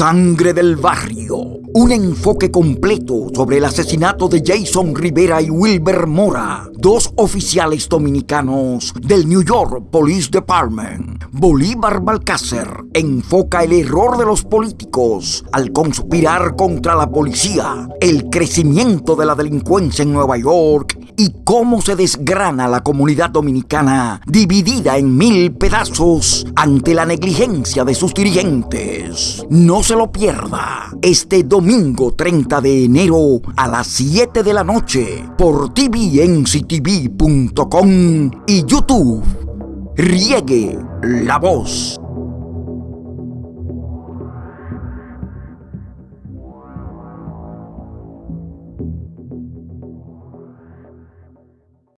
Sangre del Barrio. Un enfoque completo sobre el asesinato de Jason Rivera y Wilber Mora, dos oficiales dominicanos del New York Police Department. Bolívar Balcácer enfoca el error de los políticos al conspirar contra la policía, el crecimiento de la delincuencia en Nueva York y cómo se desgrana la comunidad dominicana dividida en mil pedazos ante la negligencia de sus dirigentes. No se lo pierda este domingo 30 de enero a las 7 de la noche por tvnctv.com y YouTube. Riegue la voz.